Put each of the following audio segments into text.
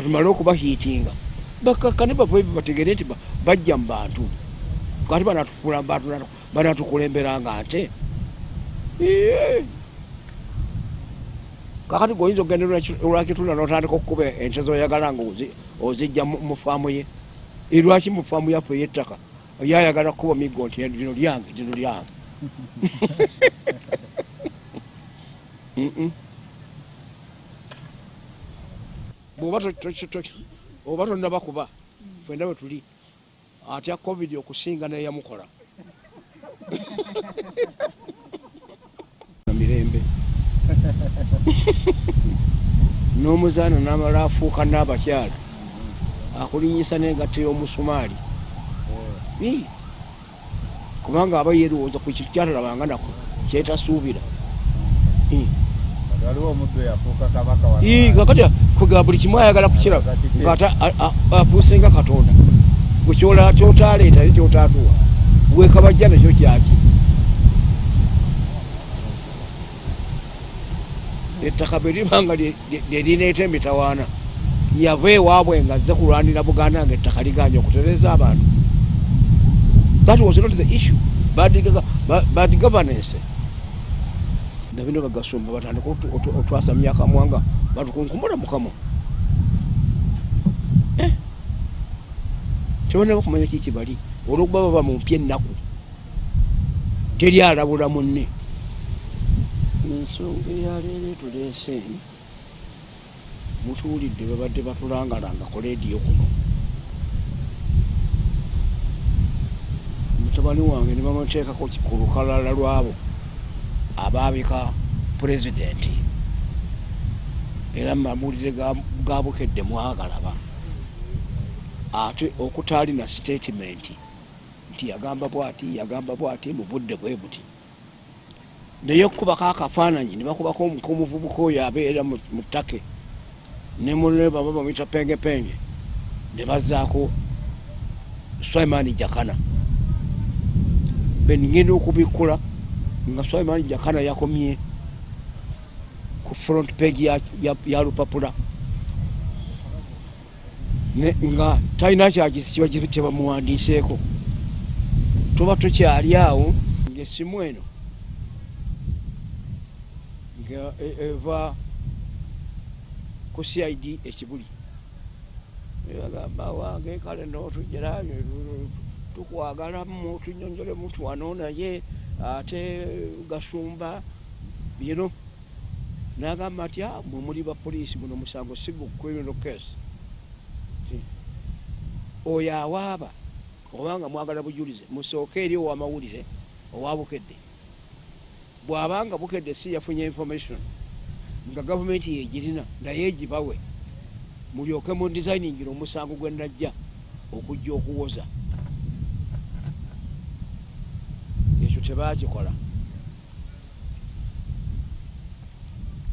katumale okubahiitinga bakakkane bave bategere nti ba- bajja mu bantu. Kati banatufuula mu bantu banatukulemberanga nte. Kakati goyinza okugenda olwakitunda notandika okukuba ente zoyagala nga ozi- ozijja mu mu faamu ye? Lwaki mu faamu yaffe yettaka yayagala kukuba miggo nti lino lyange lino lyange Mm-mm. bwoba to- to- to- oba tonnaba kuba fenda bwe tuli atya covid okusinga neyamukola mirembe. N'omuzaana n'amala afuuka n'abakyala akulinyisa n'engatta y'omusumaali kubanga aba yerowooza ku kintu kyatalabanga nako kyetasuubira kakati kuga buli kimu ayagala kukiraba ngaate afuuse nga katonda. Gwe kyotaleeta ne kyotatuwa. Wekabajja nakyo kyaki? Ettaka bwe libanga lyerineeta emitawaana yava ewaabwe nga azze kulwanira buganda nga ettaka liganya okutereza abantu. That was not the issue. Bad governance nabino bagasumba batandika otwasamya akamwanga batukunkumula mukamo tebana bakumanya kiki bali olwokuba baba mumpya ennaku teri alabula munne. Ensonga eyaleero etuleese mutuwulidde babadde batulangalanga ku leediyo kuno. Mutabani wange ne bamuteekako ku lukalala lwabo abaabika pulezidenti era mumawulire ga- ga bukedde mwagalaba. Ate okutaalina statement nti yagamba bwati yagamba bwati mu budde bwe buti. Naye okukubako akafaananyi ne bakubako omu- omuvubuka oyo abeera mu ttake ne munne baba bamwita pengepenge ne bazaako swaimani jakana. Benigenda okubikkula nga swaimani jakana yakomye ku front page ya, ya, ya lupapula ne, nga talina kyagisi kiba kiba kyebamuwandiiseeko tuba tukyali awo ngaessimu eno nga e- eva ku cid ekibuli. Ebagamba wange kale notujera tukwagalamu tunyonjole mutu wano naye ate gasumba bino nagamba ati "Ah, mwe muli bapoliisi guno musango case Ti, oyo awaaba obanga mwagala bujulize musooke eri owamawulire owa bukedde. Bw'abanga bukedde si yafunye information nga gavumenti yegirina naye egibawe mulyoke mu designingira omusango gwe najja okujja okuwoza ekyo tebakikola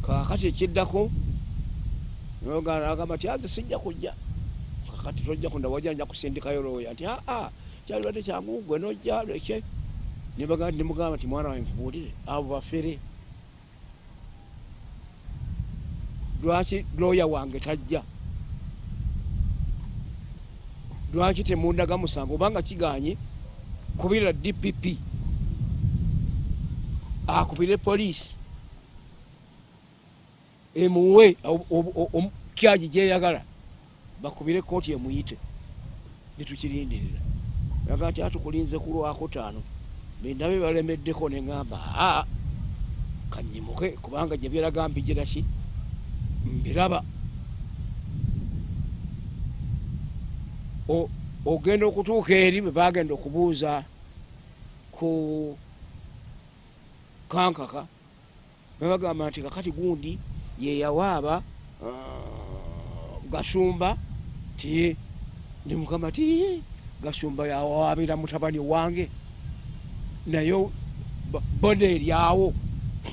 kakati ekiddako agamba ti aze sijja kujja. Kakati tojja kunda wajja nja kusindikayo looya nti aa kyalibadde kyangu gwe nojja leke nemugamba nti mwana wange nkubuulire abo bafere. Lwaki looya wange tajja? Lwaki temundaga musango obanga kiganye kubira dpp akubire poliisi. Emuwe kyagi gyeyagala bakubire kooti emuyite netukirindirira. Yaga nti atukulinze ku lwakutaano bendabe balemeddeko neŋamba aa kanyimuke kubanga gye byeraga mbigira ki? Mbiraba. Ogenda okutuuka eri bwe bagenda okubuuza ku kankaka. Bebagamba nti kakati gundi yeyawaaba ah, gasumba ti ndi mukama ti gasumba yawaabira mutabani wange naye bo- bona eryawo.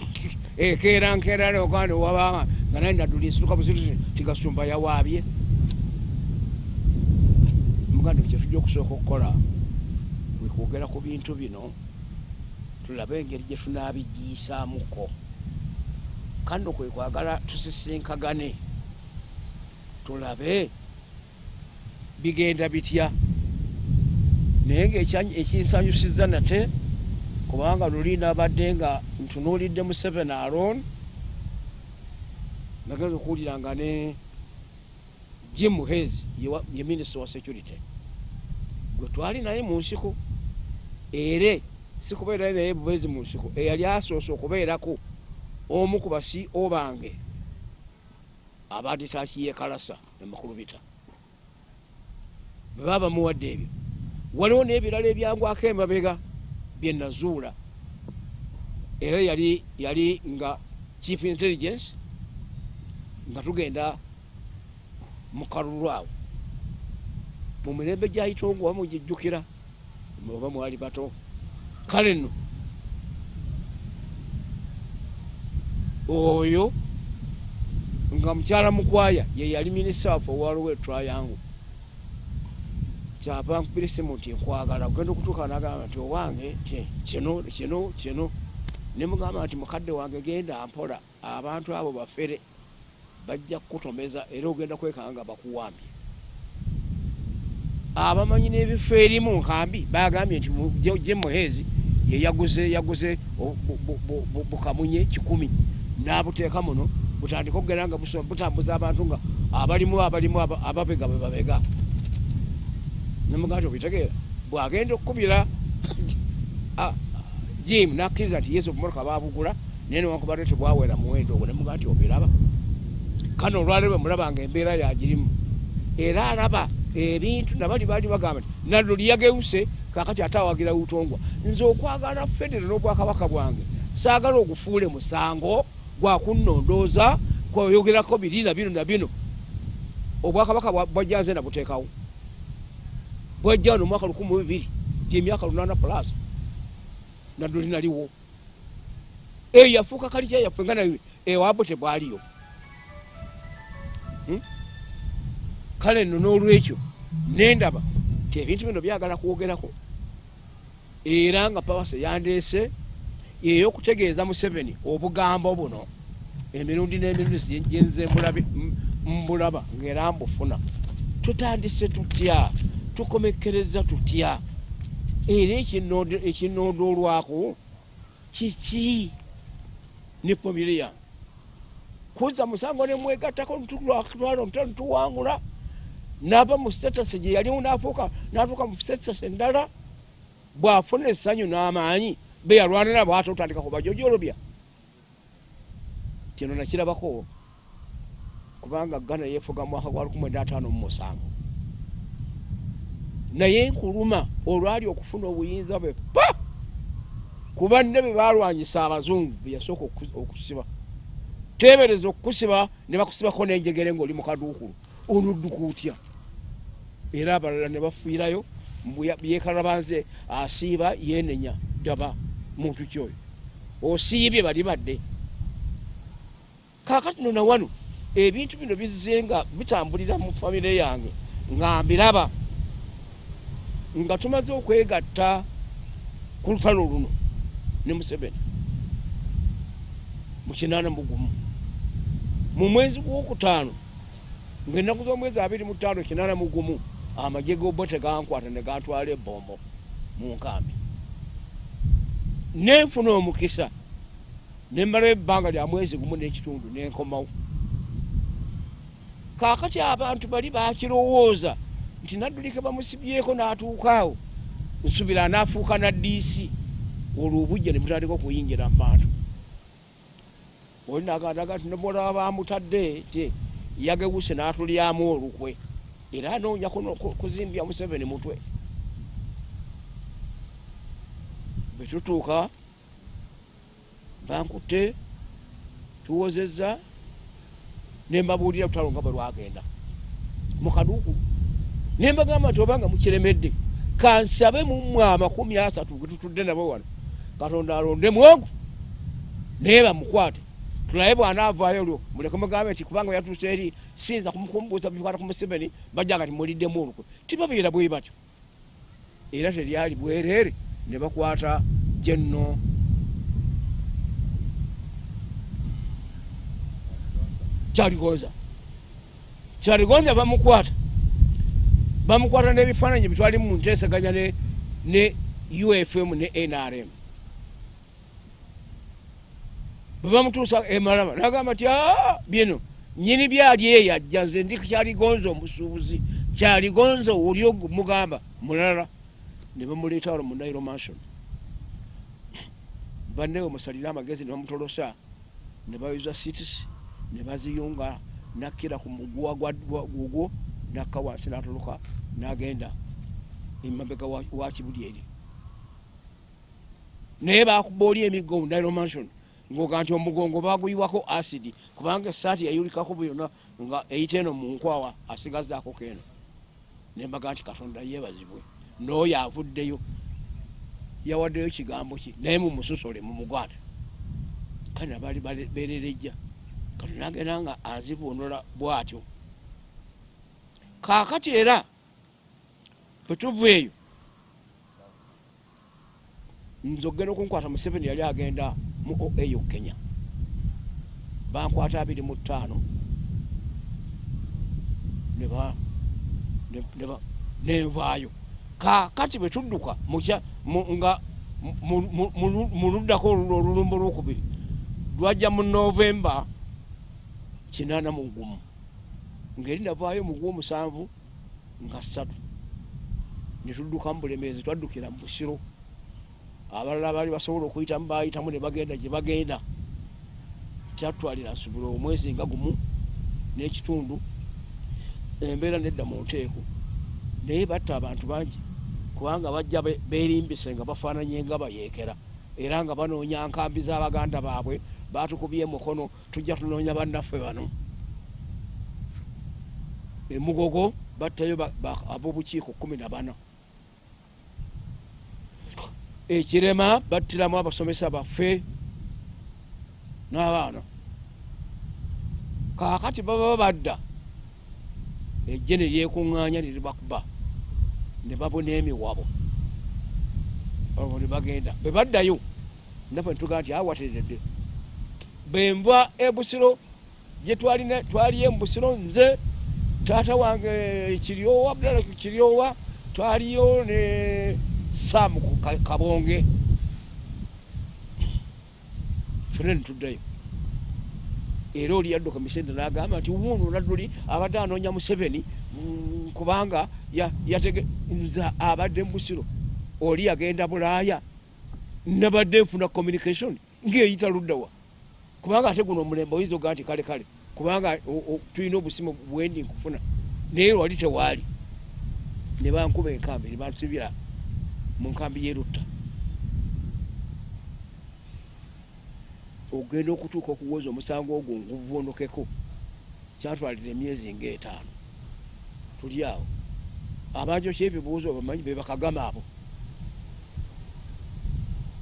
Ekeera nkeera nokandi wabanga nga naye nadula ensituka buzitu ti gasumba yawaabye. Muganda kyetujja okusooka okukola kwe kwogera ku bintu bino tulabe engeri gye tunaabigiyisaamuko kando kwe kwagala tusisinkagane. Tulabe bigenda bitya? Naye ngaekya- ekinsanyusiza nate kubanga luli nabadde nga ntunuulidde mu seven alon nageza okuwulira nga ne jim hes ye minisita wa security. Gwe twali naye mu nsiko ere si kubeera naye bubezi mu nsiko eyali asoose okubeerako omu ku basi obange abadde takiyekalasa emukulubita bwe baba bamuwadde ebyo waliwo n'ebirala ebyangwako emabega byenazuula era yali yali nga chief intelligence nga tugenda mu kalulu awo. Mu mirembe gyayitongo oba mugijjukira oba mwali bato kale nno oyo nga mukyala mukwaya ye yali minisita waffe owaliwo etrayangu kyava nkubira esimu nti nkwagala ogenda okutuuka nagamba nti owange kino kino kino. Ne mugamba nti mukadde wange genda mpola abantu abo bafere bajja kukutomeza era ogenda kwekanga nga bakuwambye. Abamanyi n'ebifo erimu nkambi bagambye nti mu- Je- je muhezi ye yaguze bukamunye kikumi. N'abuteeka muno butandika okugenda nga butambuza abantu nga abalimu abalimu aba- ababega bwe babega. Nemugamba nti obitegeera bwagenda okukubira jim nakkiriza nti yesu obumotoka babugula naye newankubadde tebwawera muwendo ogwo. Nemugamba nti obiraba. Kano olwaleero bwemulaba nga embeera yagirimu era alaba ebintu nabali baali bagamba nti nallo liyageuse kakati ate awagira butongwa. Nze okwagala federo n'obwakabaka bwange. Saagala ogufuule musango gwakunnondooza kwoyogerako biri na bino na bino. Obwakabaka bwa- bwajjanze nabuteekawo. Bwajja wano omwaka lukumi bibiri gyemyaka lunaana plus naddo linaliwo. Eyo yafuuka kalitya yaffe nga nayo ewabwe tebwaliyo kale nno n'olwekyo nendaba ti ebintu bino byagala kwogerako. Era nga pawasa yandeese eyokutegeeza museveni obugambo buno. Emirundi n'emirundi gyenze mbulaba ngaera mbufuna. Tutandise tutya? Tukomekereza tutya? Era ekinoodoolwako kiki ne famire yange kuza musango nemwegattako ntulwakutwala omutalo ntuwangula nava mu status gye yalimu nafuuka natuuka mu status endala bwafuna essanyu n'amaanyi beyalwanira bwate otandika kubajojolobya kino nakirabako kubanga gana yefuga mwaka gwa lukumi mwenda ataano mu musanvu. Naye nkuluma olwali okufuna obuyinza bwe pa! Kuba nne be balwanyisa abazungu beyasooka oku- okusiba. Tebereza okukusiba ne bakusibako n'enjegere ng'oli mu kaduukulu. Onodduka otya era abalala ne bafiirayo byekalabanze asiiba yenenya ddaba muntu kyoyo osiibye bali badde. Kaakati no nawano ebintu bino bizze nga bitambulira mu famire yange nga mbiraba nga tumaze okwegatta ku lutalo luno ne museveni. Mu kinaana mugumu mu mwezi gwokutaano ngaennaku z'omwezi abiri mu ttaano kinaana mugumu amagye gobbo tegankwata ne gantwala ebombo mu nkambi. Nenfuna omukisa nemmalayo ebbanga lya mwezi gumu n'ekitundu nenkomawo. Kaakati abantu bali bakirowooza nti naddulike bamusibyeko n'atuukaawo nsubira anaafuuka na dc olwo obujja ne butandika okuyingira mu bantu oli nagandaga nti nemulaba bamutadde ti yagewuse n'atulyamu olukwe era anoonya kuzimbya museveni mutwe. Bwe tutuuka bankutte tuwozezza ne mbabuulira lutalo nga bwe lwagenda. Mu kaduukulu ne mbagamba nti obanga mukiremedde kansabe mummwe amakumi asatu ge tutudde nabo wano katonda alonde mwogo naye bamukwate tulabe bwanaavaayo olwo muleke mugambe nti kubanga yatuuse eri siyinza kumukumbuuza bikwata ku museveni bajja nga timuliddemu olukwe. Tibabeera bwe batyo. Era teryali bwereere ne bakwata jenno. Kyaligoza kyaligonza bamukwata. Bamukwata n'ebifaananyi bitwali mu nteesaganya ne ufm ne nrm bwe bamutuusa emalaba nagamba ti "Ah, bino nyini byali eyo ajja nze ndi kyaligonza omusuubuzi kyaligonza oli mugamba mulala ne bamuleeta wano mu nairo mansion. Bannewe musalire amagezi ne bamutolosa ne bayuza cities ne baziyunga nakkira ku muguwa gugwo nakka wansi natoloka nagenda emabega wa kibuli eri. Naye bakuba oli emiggo mu nairo mansion ngoga nti omugongo baguyiwako acidi kubanga esaati yayulikako byonna nga eyita eno mu nkwawa asigazaako keno nembaga nti katonda yeebazibwe n'oyo avuddeyo yawaddeyo kigambo ki? Naye mumususole mumugwate kale nabali bale- bererejja kati nagenda nga anzibuunola bwatyo. Kaakati era bwetuva eyo nze okgenda okunkwata museveni yali agenda mu oau kenya. Bankwata abiri mu ttaano. Nenvaayo kaakati bwe tudduka nga mu- luddako olulumba olwokubiri lwajja mu novemba kinaana mu gumu. Ngeri navaayo mu gwomusanvu nga ssatu. Ne tudduka mu bulemeezi twaddukira mu busiro abalala baali basobola okuyitamu bayitamu ne bagenda gye bagenda. Kyatwalira nsubula omwezi nga gumu n'ekitundu embeera nedda mu nteeko. Naye batta abantu bangi kubanga bajja be- beerimbise nga bafaananye nga bayeekera. Era nga banoonya nkambi z'abaganda baabwe batukubye emukono tujja tunoonya bannaffe bano. Emugogo battayo ba- ba- ab'obukiiko kumi na bana ekirema battiramu abasomesa baffe n'abaana. Kaakati baba badda ejje ne lyekuŋŋaanya ne libakuba ne babuna emiwabo. Olwo ne bagenda. Bwe baddayo naffe netugaa nti awateredde bwenva ebusiro gye twalina twaliyo mubusiro nze taata wange kiryowa abdala kiryowa twaliyo ne saamu ku Ka- kabonge. Fene netuddayo era oli yadduka misende nagamba nti wuuno nadduli abadde anoonya museveni kubanga nze abadde mubusiro oli yagenda bulaaya. Nabadde nfuna communication ngaeyita luddawa. Kubanga ate guno omulembe oyinza ogaa nti kale kale. Kubanga tulina obusimu bwendi nkufuna. Naye wali tewaali. Ne bankuba enkambi ne bansibira mu nkambi yerutta ogenda okutuuka okuwoza omusango ogwo nguvunukeko kyatwalira emyezi ngaetaano tuli awo abanjo kyebibuuzo bamanyi bebakagama abo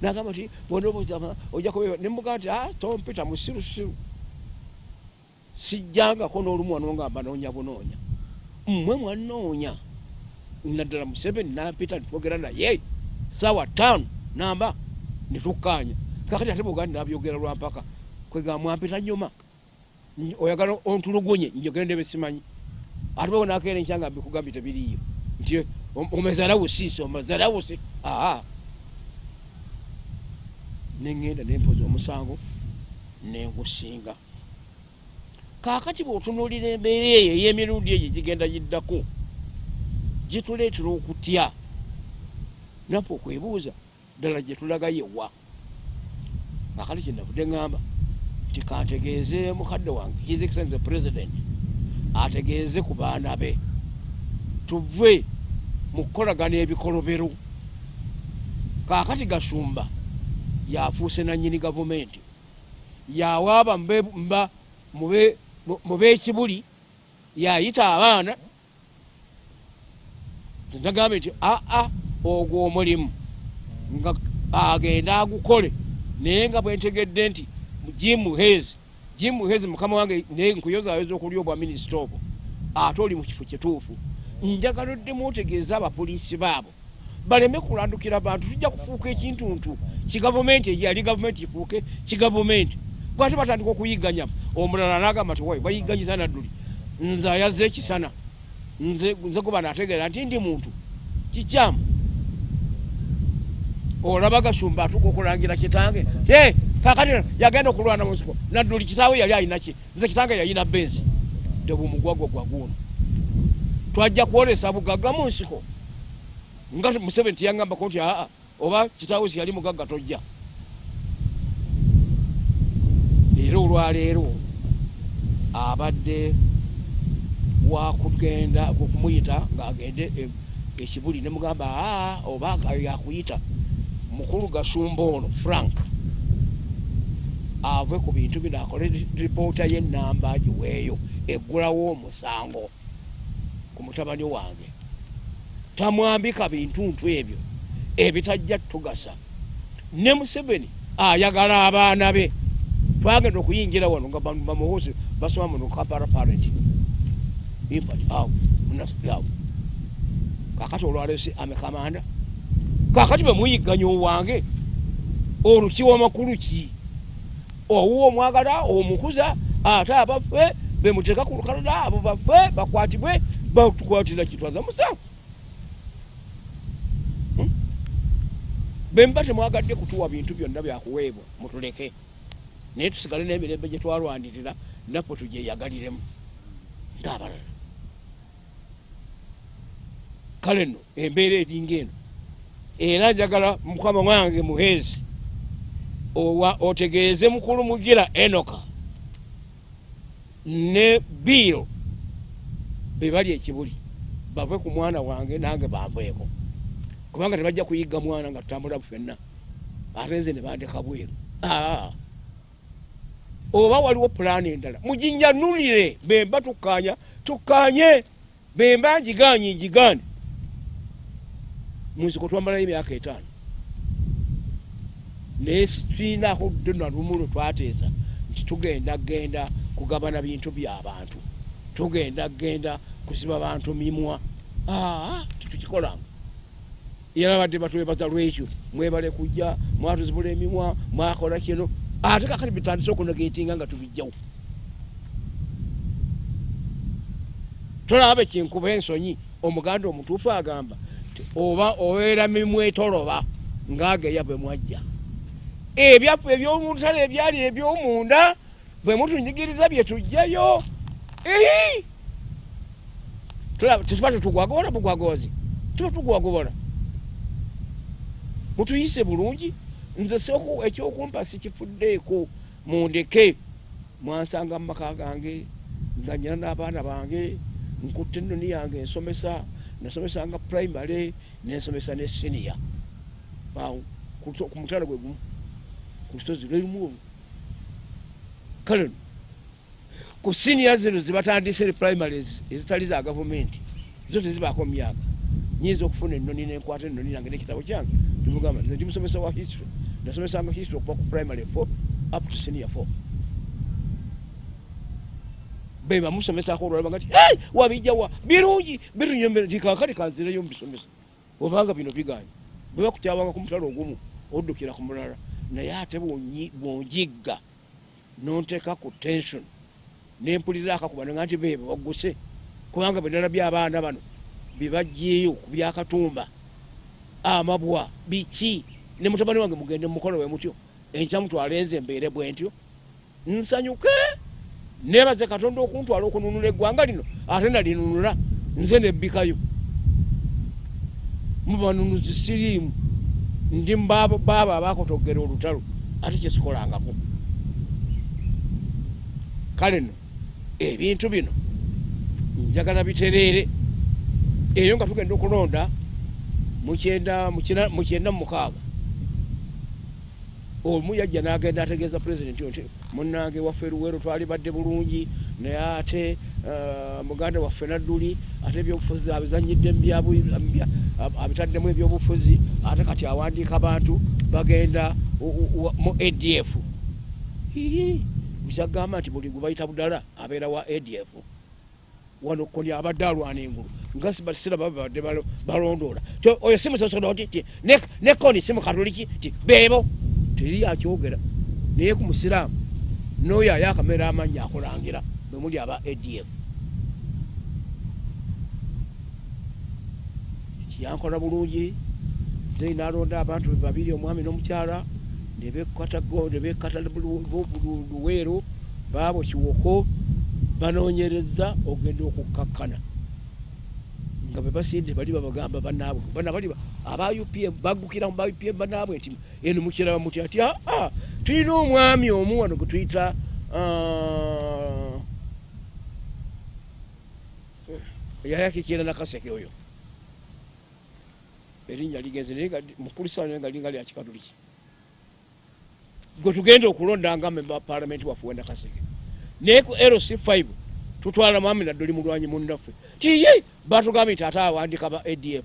nagamba kubeba nemugamba nti "Ah, tompita musirusiru sijjangako n'olumu wano nga mbanoonya bunoonya mmwe mwanoonya naddala museveni nampita nitwogera naye saawa ttaano namba netukkaanya kakati ate bugandi nabyogera lwampaka kwega mwampita nyuma. Oyagala ontulugunye njogere ndebe simanyi. Ate bwe nakeera enkyanga mbikugambye tebiriyo nti om- omezalawo siisi omezalawo si aa neŋŋenda nempoza omusango nengusinga kaakati bw'otunuulira embeera eyo ey'emirundi egyo gigenda giddako gituleetera okutya. Naffe okwebuuza ddala gye tulaga yewa kaakati kyenavudde ŋŋamba nti kantegeeze mukadde wange his excellence the president ategeeze ku baana be. Tuve mu kukolagana ebikolobero kaakati gasumba yafuuse nanyini gavumenti. Yawaaba mube- mube- mu- mu b'ekibuli yayita abaana nagambye nti aa ogwo omulimu. Nga agenda agukole. Naye nga bwentegedde nti jim hes jim hes mukama wange naye nkuyozayoza okuli obwa minisita obwo. Ate oli mu kifo kituufu njagala oddemu otegeeza abapoliisi baabo? Baleme kulandukira bantu tujja kufuuka ekintuntu. Kigavumenti eyali gavumenti kifuuke kigavumenti. Gwate batandika okuyiganya omulala nagamba ti wai bayiganyiza nadduli. Nze ayazze ekisana nze kuba nategeera nti ndi muntu kikyamu. Olaba gasumba atuka okulangira kitange. Kakati yagenda okulwana munsiko nadduli kitaawe yali ayinaki nze kitange yayina benzi. Tebumugwago gwaguno twajja kwolesa bugagga mu nsiko. Nga museveni tiyagambako nti aa oba kitaawe siyali mugagga tojja. Era olwaleero abadde wakugenda kumuyita ngaagende e- ekibuli nemugamba aa oba yakuyita. Mukulu gasumba ono frank ave ku bintu bino akole ripoota yenamba giweeyo eggulawo omusango ku mutabani wange. Tamwambika bintuntu ebyo ebitajja tugasa. Ne museveni ayagala abaana be. Twagenda okuyingira wano nga bano bamuwozi basoma muno kapara impact awo munasiawo kakati olwalesi amekamanda kakati bwemuyigganya owange olukiwa makulu ki? Owuwa omwagala omukuza ate abaffe bemuteeka ku lukalala abo baffe bakwatibwe batukwatira kitwaza musanvu Hmm? bemba temwagadde kutuwa bintu byonna byakuweebwa mutuleke. Naye tusigale n'emirembe gye twalwanirira naffe tugyeyagaliremu ngaabalala kale nno embeera eringa eno. Era njagala mukama wange muheezi owa otegeeze mukulu mugira enoka ne biiro be bali ekibuli bave ku mwana wange nange banveeko kubanga tebajja kuyigga mwana nga tutambula ffenna ate nze ne bandeka bweru. Oba waliwo pulaani endala mujinjanulire bemba tukkanya tukkanye bemba njiganye njigane munsiko twambalayo emyaka etaano. Naye situinaako ddona lumu lwe twateesa nti tugenda genda kugabana bintu byabantu tugenda genda kusiba bantu mimwa. Aa tetukikolanga era badde batwebaza lwekyo mwebale kujja mwatuzibula emimwa mwakola kino ate kakati bitandise okunegetinga nga tubijjawo. Tolaba kinkuba ensonyi omuganda omutuufu agamba oba obeera mimwa etoloba ngaageya bwe mwajja. Ebyaffe ebyomutale ebyali ebyomunda bwe mutunyigiriza bye tujjayo. Ehi! Tulaba- tetuba tetugwagobola bugwagozi tuba tugwagobola. Mutuyise bulungi nze soku ekyokumpa sikifuddeeko mundeke. Mwansanga mu maka gange nga nyina n'abaana bange nkutte ennoni yange ensomesa nasomesanga primary nensomesa ne senior. Ku mutala gwe gumu ku lusozi lwerumu olwo kale ku senior zino zibatandise ne primaries ezitali za gavumenti zo tezibaako myaka nyinza okufuna ennoni nenkwata ennoni yange nekitabo kyange. Nimugamba nze ndi musomesa wa history. Nasomesanga history okuva ku primary 4 up to senior 4 beba musomesako olwalaba nga ti hey, wabijjawa birungi bitunyomera nti kakati kanzireyo mubisomesa obanga bino biganye. Bwe bakutyabanga ku mutalo ogumu oddukira ku mulala naye ate bwonjigga nonteeka ku tension nempulira akakubana nti bebe wagguse kubanga bendala byabaana bano bebajjeeyo ku byakatumba. Amabwa biki? Ne mutabani wange mugende mumukolo we mutyo. Enkya enze embeere bwe ntyo. Nsanyuke nebaze katonda okuntwala okununula eggwanga lino ate nalinunula. Nze nebbikayo mubanunuzi siriimu. Ndi baabo abakotogera olutalo ate kyesikolangako kale nno ebintu bino njagala bitereere. Eyo nga tugenda okulonda mukyenda mukyenda mumukaaga omu yajja n'agenda ategeeza pulezidenti nti munnange waffe luweero twali badde bulungi naye ate eh, muganda waffe nadduli ate ebyobufuzi abizanyidde abitaddemu ebyobufuzi ate kati awandiika bantu bagenda mu adf kyagamba nti buli gwebayita budala abeera wa adf wano koni abadde alwana engulu. Nga sibasira babadde balo- balondoola. Oyo si musosodoti ti ne- koni si mukatoliki ti beebo. Teri akyogera. Naye ku musiraamu n'oyo ayakamera amanyi akulangira bwe muli aba adf yankola bulungi nze nalonda abantu babiri omwami n'omukyala nebekata luweero baabo kiwoko banoonyereza ogenda okukkakkana. Nga bwe basinde bali babagamba banaabwe bana bali aba upm baggukira mu ba upm banaabwe nti eno mukiraba muti ati aa tulina omwami omu wano gwe tuyita ah, yayakikira nakaseke oyo. Erinnya ligenze naye naye nga linga lya kikatuliki. Gwe tugenda okulonda nga memba wa palamenti waffe wenda kaseke naye ku lc5 tutwala mwami naddoli mulwanyi munnaffe tiye batugambye nti ate awandika ba adf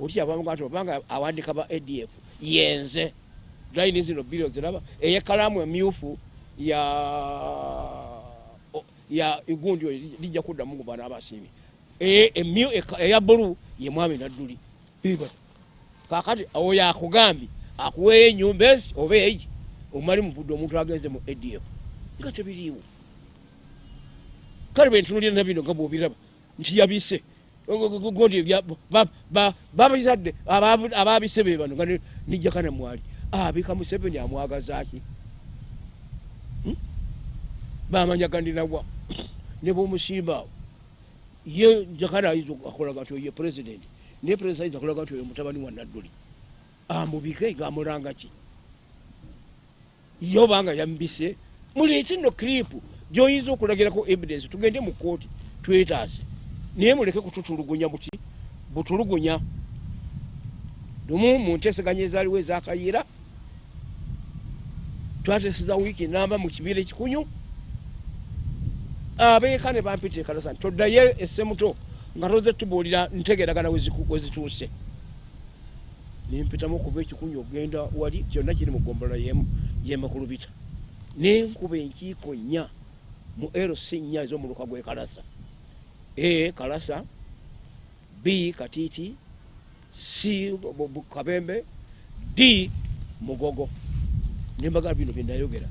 oli abamuga nti obanga awandika ba adf yenze. Layini zino bilio ziraba. Eyekalamu emyufu ya ya igundi oyo lijja kuddamu gu bana abasiimi. E- emyu- eka- eya bulu ye mwami nadduli kakati oyo akugambye akuweeyo enyumba ezi oba egi omali muvudde omuntu agenze mu adf nga tebiriiwo kale bwentunulira nabino nga bwobiraba nti yabise gondi babizadde ababise be bano. Nga nijjakana mwali. Abika museveni amwagazaki bamanya gandinawa ne bomusimbaawo ye jakana ayinza akolaga nti oye purezidenti naye purezidenti ayinza akolaga nti oyo mutabani wa nadduli amubike ngamulanga ki? Ye obanga yamubise muleete nno kripu gyoyinza okulagirako evidence tugende mu kooti twetaase naye muleke kututulugunya buti butulugunya. Lumu mu nteeseganya ezaaliwo ezakayiira twateeseza wiiki namba mu kibiira ekikunyu. Abeeka ne bampita ekalasa nti toddayo essemuto nga toze tubuulira ntegeragana wezituuse nempitamu okuva ekikunyu okgenda wali kyonna kiri mu gombolola yemu yemakulubita nenkuba enkiiko nnya mu lc nnya ez'omuluka gwe kalasa. A kalasa. B katiiti. C kabembe. D mugogo. Nembaga bino byenayogera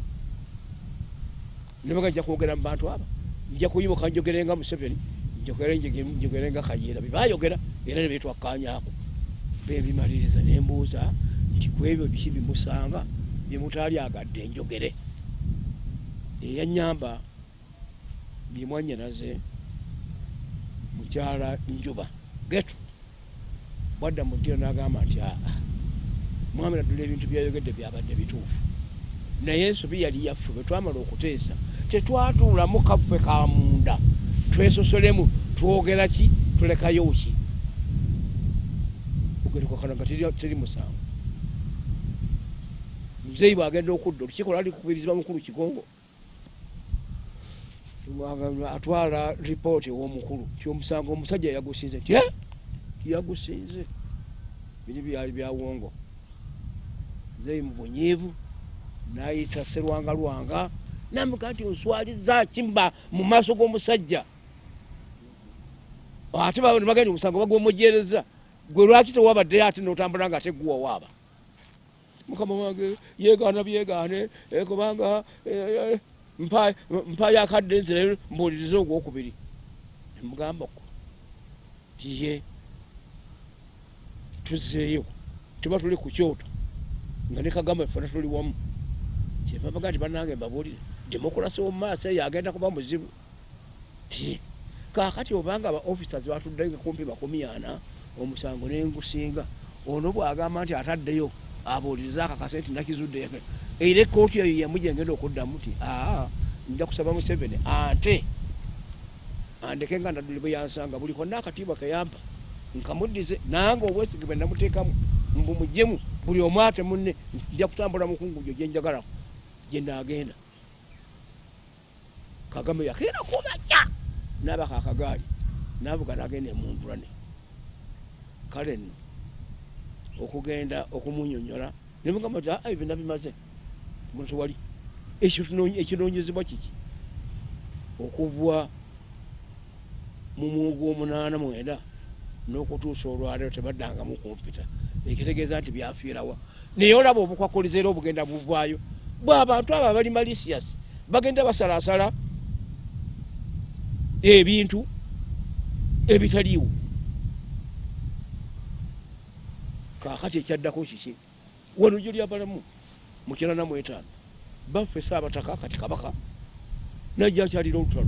nembaga nja kwogera mu bantu aba. Nja kuyimuka njogerenga museveni njogerenga kayiira bebayogera era nebetwakkanyako bebimaliriza nembuuza nti kwebyo biki bimusanga? Byemutali agadde njogere. Eyanyamba byemwanyanaze mukyala njuba. Getu bwadda mu ddiro n'agamba nti aa mwami naddula ebintu byayogedde byabadde bituufu. Naye ensobi yali yaffe bwe twamala okuteesa tetwatuulamu kaffe ka munda. Twesosolemu twogera ki? Tulekayo ki? Ogerikakana nga teri- musango. Muzeeyi bwagenda okudda olukiiko lwali kukubirizibwa mukulu kigongo atwala ripooti ew'omukulu ti omusango omusajja yagusinze ti "Eh, yagusinze. Biri byali byawongo muzeeyi mu bunyiivu nayita serwanga lwanga namuga nti onswaliza kimba mu maaso g'omusajja. Ate baba nebagandi omusango bagwomujereza gwe lwaki tewabaddeyo ate notambula nga ate guwa waaba? Mukama wange yegaana byegaane eh, kubanga eh, eh, mpa- mpa yakadde nzire mbuulirize ogwokubiri. Nemugamba ko ye tuzeeyo. Tuba tuli ku kyoto. Nga ne kagamba fena tuli wamu. Kyebabaga nti banange mbabuulire demokulasi omumaaso eyo agenda kuba muzibu. Kaakati obanga aba officers batuddeyo kumpi makumi ana omusango nengusinga ono bwagamba nti ataddeyo abuulirize akakase nti nakizudde era ekooti eyo yemu gyengenda okuddamu ti aa nja kusaba museveni. Ante andeke nga nadduli bwe yansanga buli konna akatiibwa keyampa nkamuddize nange obwesige bwe namuteekamu mbumujemu buli omu ate munne nja kutambula mukungujo gyenjagalako gyenagenda kagame yakeera kumakya nabaka akagaali navuga nagenda emundulane kale nno okugenda okumunyonyola nemugamba ti aa ebyo nabimaze tewali ekinoonyezebwa kiki? Okuva mu mwuga omunaana mwenda n'okutuusa olwaliro tebaddangamu kumpita ekitegeeza nti byafiirawa naye olaba obukwakuliza era obugenda buvaayo. Bwabantu abo abali malisias bagenda basalasala ebintu ebitaliiwo. Kakati ekyaddako kiki? Wano gyo lyabalamu mukirana mu etaano baffe saabataka kati kabaka najja akyalira olutalo.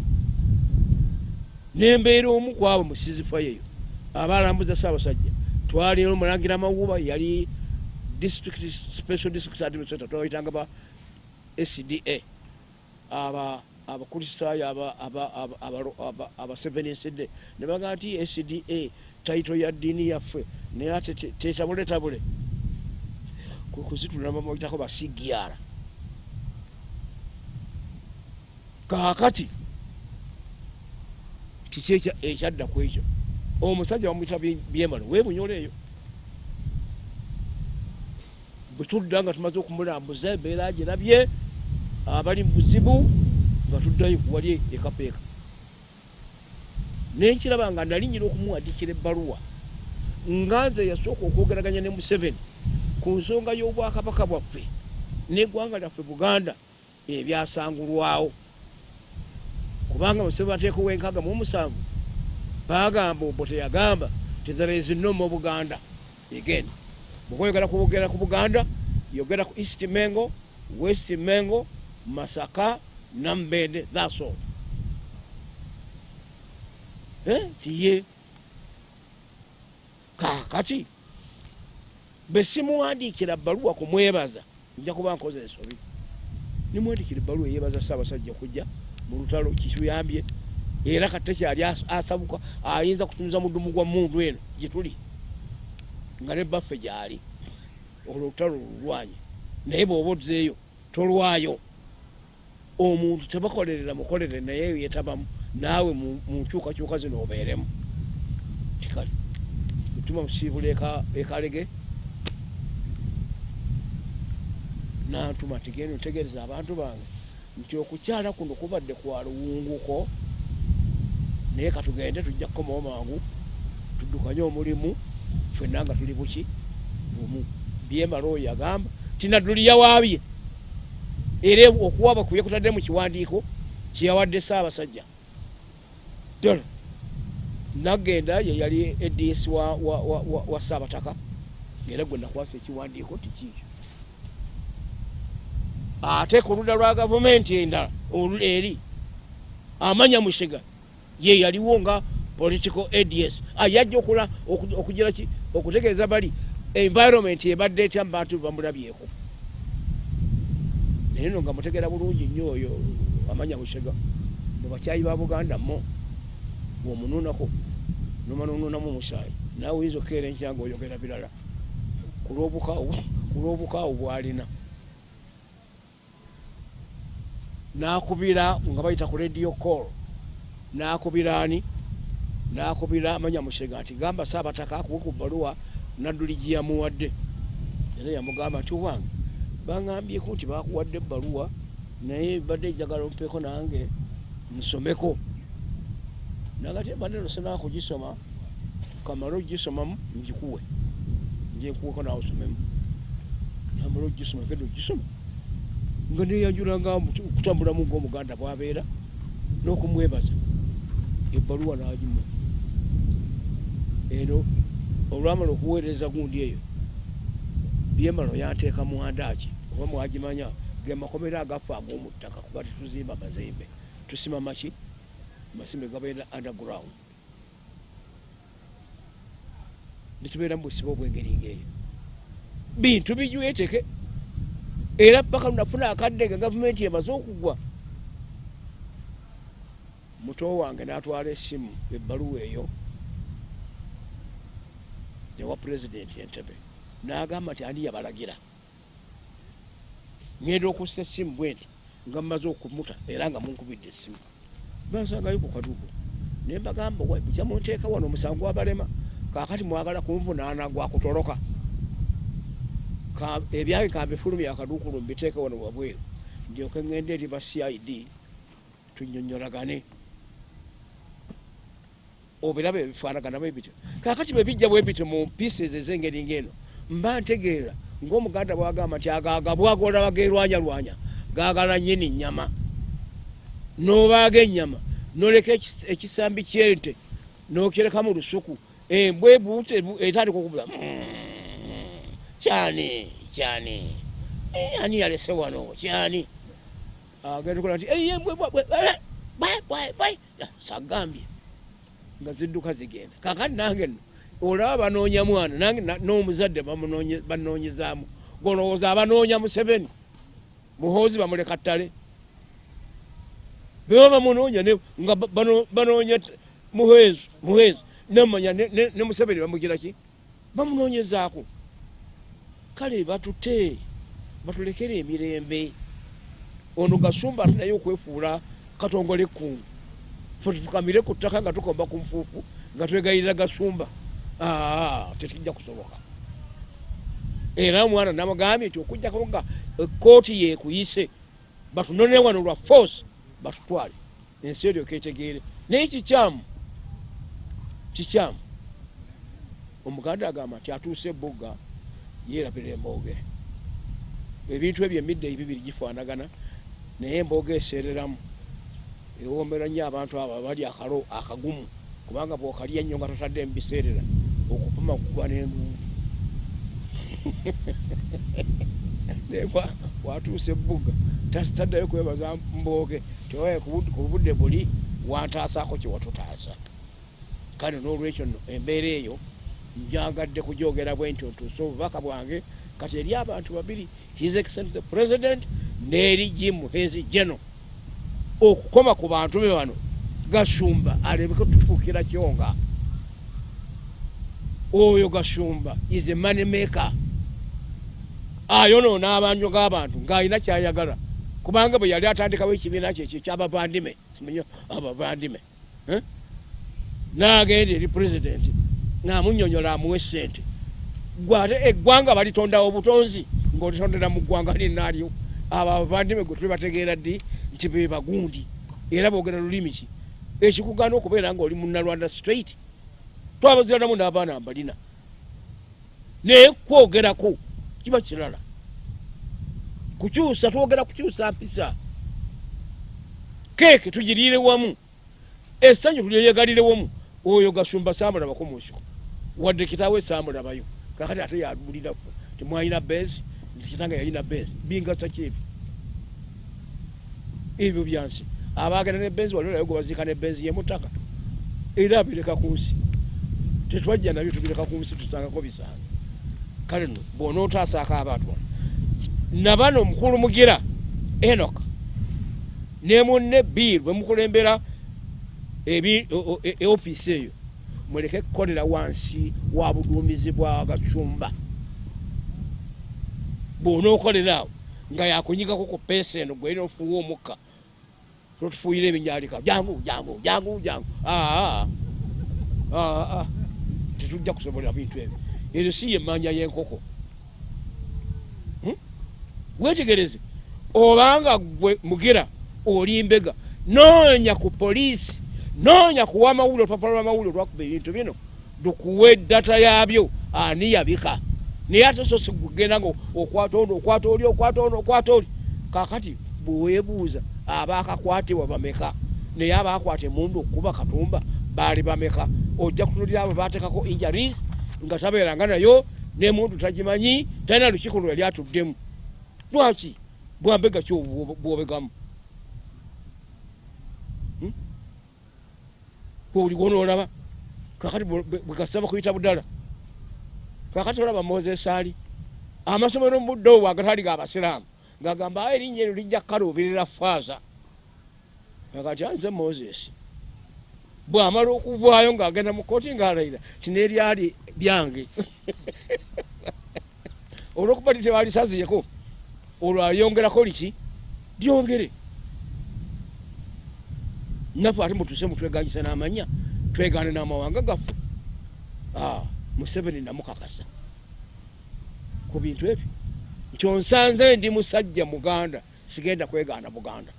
Nembeera omu kwabo mu sizifayo eyo abalambuza saabasajja twali omulangira mawuba yali district special district administrator twawitanga ba sda aba abakristaayo abasevenisd ne baga nti sda taito ya ddiini yaffe naye ate tetabuletabule kuzitulamaitako basigyara kakati kiki ekyadda ku ekyo? Omusajja bamwita byemalo webunyole eyo. Bwetudda nga tumaze okumulambuza embeera girabye abali mubuzibu nga tuddayo wali ekapeeka. Nenkiraba nga nalinyira okumuwandikira ebbaluwa nga nze yasooka okwogeraganya ne museveni ku nsonga y'obwakabaka bwaffe neggwanga lyaffe buganda ebyasangulwawo. Kubanga museveni ateekawo enkaaga mu omusanvu bagamba obwo teyagamba titherez no mu buganda again. Bwekwogera kubogera ku buganda yogera ku east mengo west mengo masaka nambende thatsall eh, tiye. Kakati besimuwandikira baluwa kumwebaza nja kuba nkoze ensobi. Nimuwandikira ebaluwa eyebaza saabasajja kujja mu lutalo kikuyambye era katekyali asabuka ayinza kutumiza mudumu gwa mundu eno gyetuli nga nebaffe gyali. Olwo olutalo lulwanye. Naye bwoba ozeeyo tolwayo. Omuntu tebakolerera mukolere naye yetabamu naawe mu nkyukakyuka zino obeeremu. Tikale mutuma musiibula ekalege nantuma tigenda ntegereza abantu bange nti okukyala kuno kubadde kwa luwunguko. Naye katugende tujja kukomawo mangu tuddukanye omulimu fenna nga tuli buki. Bumu byemala oyo agamba tinaduli yawaabye. Era okuwaba kuye kutadde mu kiwandiiko kyeyawadde saabasajja ddala nagenda yeyali eds wa, wa, wa, wa, wa saabataka ngaera gwe nakwasa ekiwandiiko tikiikyo ate ku ludda lwa gavumenti endala eri. Amanya mushiga ye yaliwo nga political ads yajja okula okugira ki? Okutegeeza bali environment ebadde etya mubantu bamulabyeko naye no nga mutegera bulungi nnyo oyo amanya busega mubakyayi ba buganda mo bwomununako nomanonunamu omusaayi naawe oyinza okukeera enkyanga oyogera birala. Ku lwobukaawo bwalina nakubira nga bayita ku radio call. Nakubira ani? Nakubira amanya musega nti gamba saabataka akuwe ku baluwa nadduli giyamuwadde era yamugamba nti owange baŋambyeku nti bakuwadde ebbaluwa naye badde ejagala ompeeko nange nsomeko. Nagati badde nosenaa kugisoma kamale ogisomamu ngikuwe. Njenkuweko nawe osomemu namale ogisoma kede ogisoma nga neyanjulanga okutambulamu ngaomuganda bwabeera n'okumwebaza ebbaluwa nagimu. Eno olwamala okuweereza gundi eyo byemalo yanteeka muwandaki oba mwagimanya ge makomero agaffe ag'omuttaka kuba tetuzimba mazimbe tusima maki? Masimbe gabeera underground. Netubeera mubusiba obwengeri ngaeyo bintu bijweteke era paka lunafuna akadde nga gavumenti emaze okugwa. Muto wange natwala esimu ebbaluwa eyo ewa pulezidenti entebe nagamba nti ani yabalagira? Ngenda okussa essimu bwe nti nga mmaze okumuta era nga munkubidde essimu. Bansangayo ku kaduuko naye mbagamba kyamunteeka wano omusango wabalema kakati mwagala kunvunaana gwakutoloka ebyange kambifulumya akaduukulu mbiteeke wano wabweru ndyoke ngende eri ba cid tunyonyolagane obiraba ebifaanagana bwe bityo. Kakati bwe bijja bwe bityo mu pieces ez'engeri ng'eno mba ntegeera ng'omuganda bwagamba nti agaaga bwagola bagerwanyalwanya gaagala nyini nnyama. N'obaaga ennyama noleka ekisambi kyente n'okireka mu lusuku embwa ebuute etandika okubuza kyani kyani. Eh, ani yalese wano kyani. Agenda kola nti sagambye. Nga zidduka zigenda. Kakati nange nno olaba banoonya mwana nange na- n'omuzadde banoonyezaamu. Golowooza abanoonya museveni. Muhoozi bamuleka ttale. Beba bamunoonya nga ba- bano- banoonya muhezi muhezi nemanya ne- ne ne museveni bamugira ki bamunoonyezaako kale batute batulekere emirembe. Ono gasumba ate naye okwefuula katongole ekkungu fe tukamire ku ttaka nga tukomba ku nfuufu nga twegayirira gasumba. Aa tekijja kusoboka era omwana namugambye nti okujjako nga ekooti yekuyise batunone wano lwa force batutwale. Ensi eryoka etegeere. Naye kikyamu kikyamu omuganda agamba nti atuuse ebugga yeerabira embooge ebintu ebyo emidde ebibiri gifaanagana naye embooga eseereramu. Ewoomera nnyo abantu abo abali akalo akagumu kubanga bwokalya ennyo nga totadde mubiseerera okufuma kukuba n'enduulu naye bwa- bwatuusa ebbuga tas- taddayo kwebaza mbooge tiwaye ku bud- ku budde buli wantaasaako kyewatutaasa kale n'olwekyo nno embeera eyo njagadde kujogera bwe nti otuuse obubaka bwange. Kati eri abantu babiri his excellence the president n'eri jim hezi geno okukoma ku bantu be bano gasumba alebeke tufuukira kyonga. Oyo gasumba is a money maker. Ayonoona abanjo g'abantu ng'alina kyayagala. Kubanga bwe yali atandikawo ekibiina kye ekyo kyabavandime simanyi abavandime eh? n'agenda eri pulezidenti ng'amunyonyola amuwe sente gwate eggwanga balitondawo butonzi ng'olitondera mu ggwanga linaalyo abo abavandime gwe tuli bategeera ddi nti be bagundi? Era boogera lulimi ki? Ekikugaana okubeera ng'oli munnalwanda straight twabaziranamu n'abaana mbalina naye kwogerako kiba kirala. Kukyusa twogera kukyusa mpisa. Keeke tugiriire wamu. Essanyu tulyeyegalire wamu. Oyo gasumba saamulabako mu nsiko wadde kitaawe saamulabayo kakati ate yalulira ffe temwalina besi nzikitanga yalina besi bingasa kyebi. Ebyo byansi. Abagenda ne benzi wali olayo gwe baziika ne benzi yemutaka era abireka ku nsi. Tetwajja nabyo tubireka ku nsi tusangako bisanga kale no bw'onootaasako abantu bano nabano omukulu mugira enok ne munne biir bwe mukulembera o- e- e- ofiisi eyo muleke kukolera wansi wa buduumizi bwa gacumba. Bw'onookolera awo nga yakunyigako ku peesa eno gwe nofuwa omukka totufuuyira ebinyalika jangu jangu jangu jangu. Aa aa tetujja kusobola bintu ebyo. Ezo si yemmanja y'enkoko. Hmm? wetegereze obanga gwe mugira oli mbega noonya ku poliisi noonya kuwa amawulire olupapula lw'amawulire olwakuba ebintu bino lukuwa eddata yabyo ani yabika? Naye ate so sigugenda nga okwata ono okwata oli okwata ono okwata oli. Kakati bweweebuuza abaakakwatibwa bameka? Naye abaakwata emundu okukuba katumba baali bameka. Ojja kutunulira abo baatekako injuries nga tabeeranga nayo nemundu tagimanyi talina lukiiko lwe yali atuddemu. Lwaki? Bwambega ki obwo- bwobegamu Hmm? oli gwonoolaba kakati bwe- bwe- bwegasaba kuyita budala kakati olaba moses ali amasomero muddo obwo agatali gabasiraamu ngagamba "Ah, erinnya eryo lijja kukaluubirira faaza kakati anze moses. Bwamala okuvaayo ng'agenda mu kooti ng'alayira tineeryali lyange olwokuba litebalisaziyeko olwo ayongerako liki? Lyongere naffe ate mutuse mutweganyisa n'amanya twegaane n'amawanga gaffe. Ah, museveni namukakasa. Ku bintu ebyo nti onsanze ndi musajja muganda sigenda kwegaana buganda.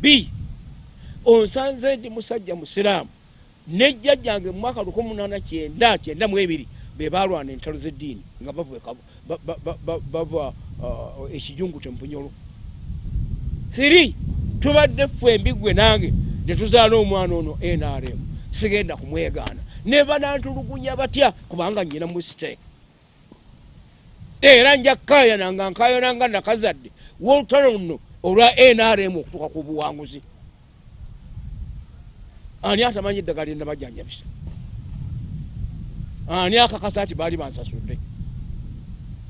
B onsanze ndi musajja musiraamu. Nejjajjange mu mwaka lukumi munana kyenda kyenda mu ebiri be balwana entalo z'eddiini nga bava e ah, ekijungu tempunyolo siri tubadde ffe embigwe nange ne tuzaala omwana ono nrm sigenda kumwegaana. Ne banantulugunya batya? Kubanga nyina mistake. Era nja kayana nga nkayana nga nakazadde. Wolutalo luno olwa nrm okutuuka ku buwanguzi. Ani atamanyi eddagala lyendabajjanjabisa ani akakasa nti baali bansasudde?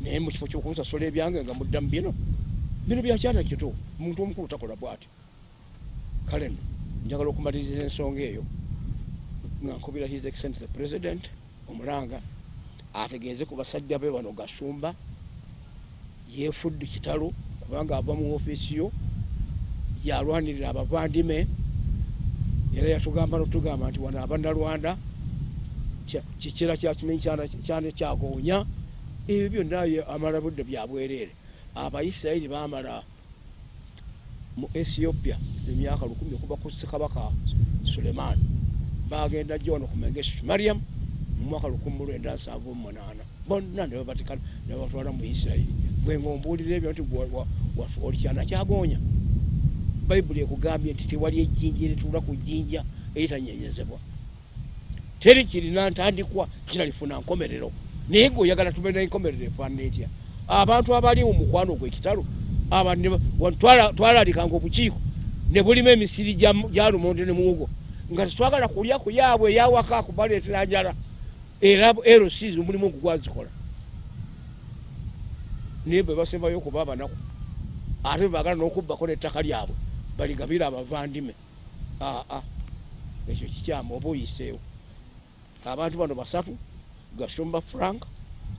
Naye mukifo kyokunsasula ebyange nga muddamu bino bino byakyana kito. Omuntu omukulu takola bwati kale no njagala okumaliriza ensonga eyo. Nga nkubira his excellence the president omulanga ategeeze ku basajja be bano gasumba yefudde kitalo kubanga ava mu ofiisi yo yalwanirira abavandime era yatugamba notugamba nti wano abannalwanda kikira kyakimanyi kyana kyagoonya ebyo byonna amala budde byabwereere abaisirairi bamala mu ethiopia emyaka lukumi okuva ku ssekabaka suleiman bagenda jono ku mengesit mariam mu mwaka lukumi lwenda nsanvu mumunana bonna nebabatikana nebatwala mu isirairi bwenga ombuulira ebyo nti oli kyana kyagonya bayibuli ekugambye nti tewali ejjinja eritula ku jjinja eritanyenyezebwa. Teri kirina ntandikwa kiralifuna nkomerero. Naye ngaoyagala tumena enkomerero efaanana etya? Abantu abali mu mukwano gwekitalo twalalikanga obukiiko ne bulimu emisiri gya lumonde ne muwogo. Nga tetwagala kulya ku yaabwe eyawaka kubaleetera njala. Era rcs omulimu ogu gwazikola. Naye bwe basembayo okuba abanaku ate bebagala n'okubbako n'ettaka lyabwe baligabire abavandime. Aa ekyo kikyamu oba oyiseewo. Abantu bano basatu gasumba frank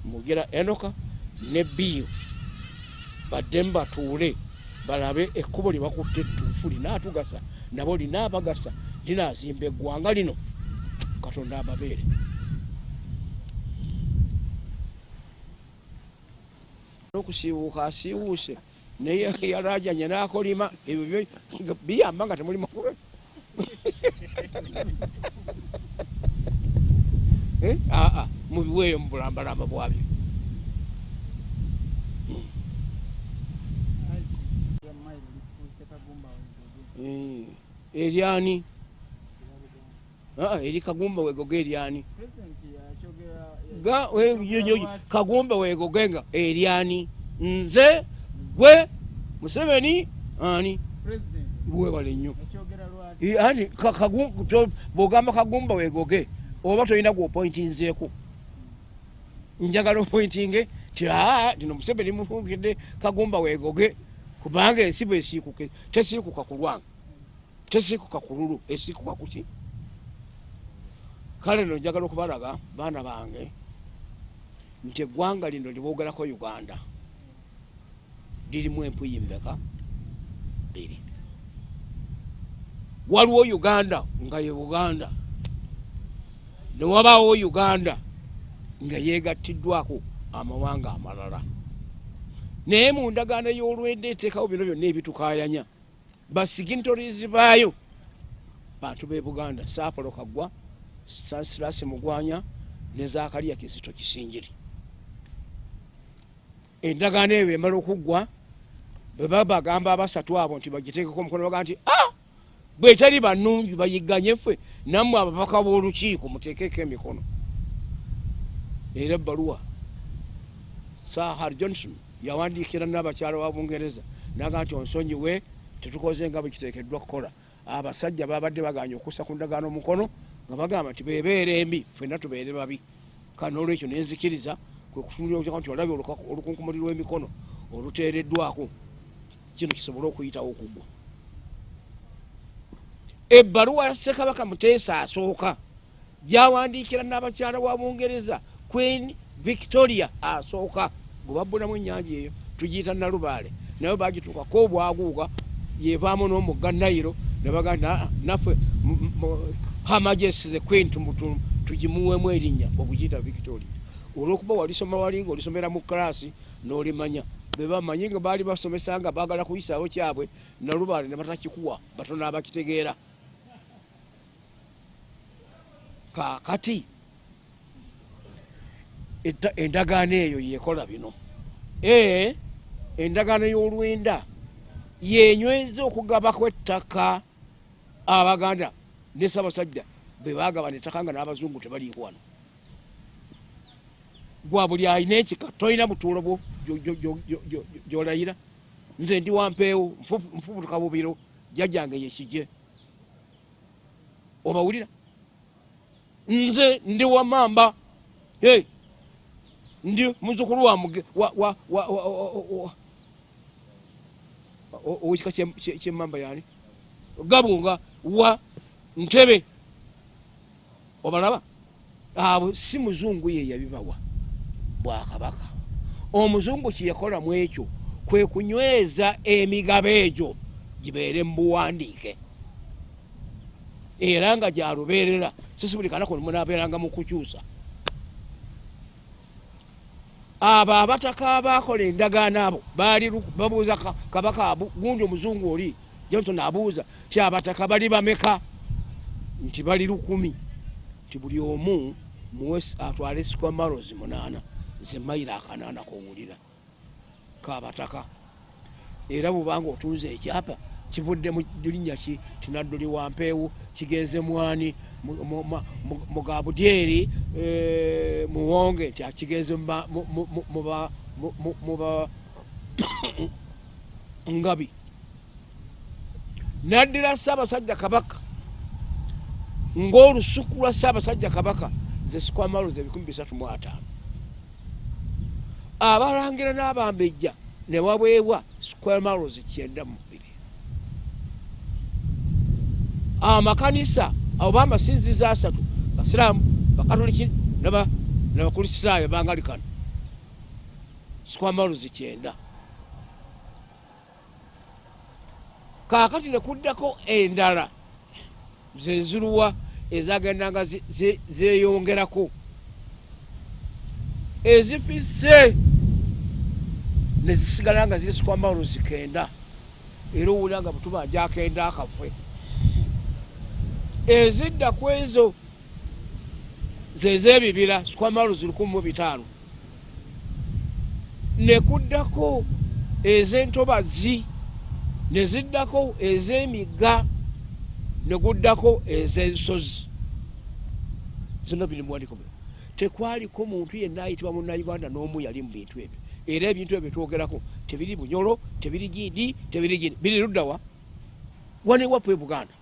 mugera enoka ne biyo baddemu batuule balabe ekkubo lye bakutte ettuufu linaatugasa nabo linaabagasa linaazimba eggwanga lino. Katonda ababeere. Okusiiwuuka asiiwuuse naye yalajanye nakolima ebyo biyamba nga temuli makulu aa mubiweeyo mubulambalamba bwabyo eryani eri kagumba wegoga eryani kagumba wegogenga eryani nze gwe museveni ani? Webale nnyo. Ati bwogamba kagumba wegoge oba tolina gwopointinzeeku njagala opointinge ti aa tino museveni mufugidde kagumba wegoge kubanga ensi bwesiikuke tesiikuka ku lwanga. Tesiikuka ku lulu. Esiikuka kuki kale no njagala okubalaga baana bange nti eggwanga lino liboogerako uganda. Lirimu empuyi mmeka bbiri waliwo uganda nga ye buganda. Newabaawo uganda nga yegattiddwako amawanga amalala naye mu ndagaano y'olwenda eteekawo bino byonna ebitukayanya basigintorizi baayo. Bantu be buganda saapolo kaggwa sansirasi mugwanya ne zakaliya kizito kisingiri. Endagaano eyo emala okuggwa bwe baba bagamba abasatu abo nti bagiteekeko omukono baga nti a bweteri bannungi bayigganye ffe nammwe ababaka b'olukiiko muteekeko emikono. Era ebbaluwa sahar johnson yawandiikira n'abakyala wa bungereza naga nti onsonyiwe tetukoze nga bwe kiteekeddwa kukola. Abasajja babadde baganya okussa ku ndagaano omukono nga bagamba nti bebeera embi fenna tubeere babi. Kandi nolwekyo nenzikiriza kwekutunulira nti olabye olukunkumuli lw'emikono oluteereddwako. Kino kisobole okuyitawo okugwa. Ebbaluwa ya ssekabaka muteesa asooka. Gyawandiikira n'abakyala wa bungereza queen victoria asooka gwe babbulamu ennyanja eyo tugiyita nalubaale. Naye bagituukako obwaguuga yevaamu n'omugga nayiro nebaga naffe hamajesi the queen tugimuwemu erinnya obugiyita victoria. Olwokuba walisoma walinga olisomera mu kalaasi n'olimanya bebamanyi nga baali basomesa nga baagala kuyisaawo kyabwe nalubaale ne batakikuwa batono abakitegeera. Kakati endagaano eyo yekola bino. Ee endagaano y'olwenda. Yenyweza okugabako ettaka abaganda ne sabasajja bwe bagabana ettaka nga n'abazungu tebaliiko wano. Gwa buli alina ekika tolina butuulo bwo gyo- gyo- gyo- gyo- gyo- gyolayira. Nze ndi wampeewo nfu- nfubutuka bubiro jjajjange yekije obawulira? Nze ndi wamamba hey, ndi muzukulu wa owekika kye- kye- kyemamba yani gabunga wa ntebe. Obalaba? Abo si muzungu ye yabibawa. Bwakabaka. Omuzungu kyeyakola mu ekyo kwe kunyweza emigabo egyo gibeere mu buwandiike. Era nga gyalubeerera. Sisi buli kanako munaabeeranga mu kukyusa abo abataka bakola endagaano abo baali babuuza ka- kabaka gundi omuzungu oli? Johnson abuuza ti abataka bali bameka? Nti bali lukumi. Nti buli omu muwe atwale squamaros munaana nze mayiro akanaana kowulira kabataka era bwubanga otuuza ekyapa kivudde mu linnya ki? Tinadduli wampeewu kigenze mwani mugabudyeri eh, muwonge nti akigenze mu ba- mu- mu- mu- mu ba- mu- mu- mu ba ngabi. Naddira ssaabasajja kabaka ng'olusuku lwa ssaabasajja kabaka ze sikwamalo ze ebikumi bisatu mu ataano. Abalangira n'abambejja ne waweebwa squamalos kyenda mu bbiri. Amakanisa oba amasinzizo asatu basiraamu bakatoliki naba- n'abakristaayo bangalikano squamalos kyenda. Kaakati ne kuddako endala zenziruwa ezagendanga zeeyongerako ezifisse nezisigala nga ziri sikwamalo zikenda era owulira nga butubanja akenda akafwe ezidda ku ezo zezebibira sikwamalo zirikumi mu bitaano. Nekuddako ez'entobazi neziddako ez'emigga neguddako ez'ensozi. Zonna biri muwandiiko bino tekwaliko muntu yenna ayitibwa munnauganda n'omu yali mu bintu ebyo. Era ebintu ebyo twogerako tebiri bunyolo tebiri gindi tebiri gindi biri luddawa wane waffe e buganda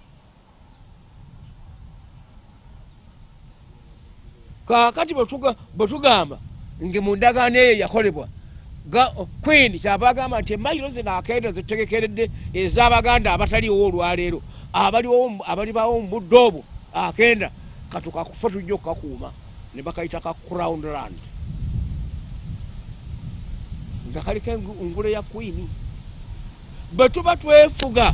kakati bwetuga- bwetugamba nge mu ndagaano eyo yakolebwa queen kyaba agamba nti emayiro zino akenda zitegekeredde ez'abaganda abataliwo olwaleero abaliwo mu- abalibawo mu budde obwo akenda katukakufa tujja okukakuuma ne bakayita ka crown land. Nga kaliko engu- ngule ya queen. Bwe tuba twefuga